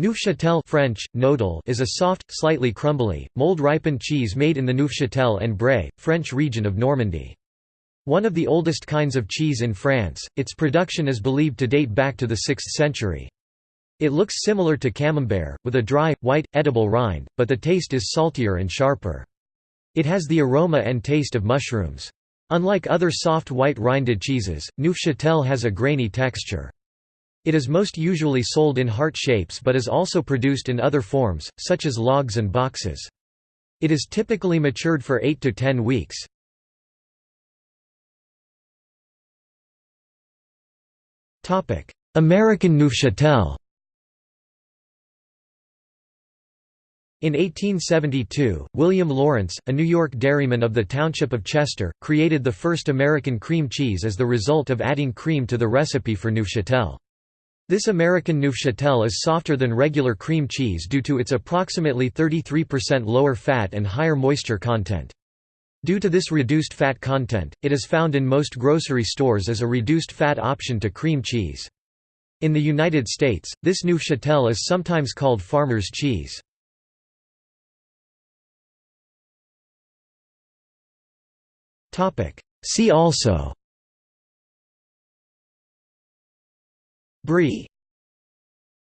Neufchâtel French, Nodal is a soft, slightly crumbly, mold-ripened cheese made in the Neufchâtel-en-Bray, French region of Normandy. One of the oldest kinds of cheese in France, its production is believed to date back to the 6th century. It looks similar to camembert, with a dry, white, edible rind, but the taste is saltier and sharper. It has the aroma and taste of mushrooms. Unlike other soft white rinded cheeses, Neufchâtel has a grainy texture. It is most usually sold in heart shapes but is also produced in other forms, such as logs and boxes. It is typically matured for 8 to 10 weeks. American Neufchâtel In 1872, William Lawrence, a New York dairyman of the township of Chester, created the first American cream cheese as the result of adding cream to the recipe for Neufchâtel. This American Neufchâtel is softer than regular cream cheese due to its approximately 33% lower fat and higher moisture content. Due to this reduced fat content, it is found in most grocery stores as a reduced fat option to cream cheese. In the United States, this Neufchâtel is sometimes called farmer's cheese. See also Brie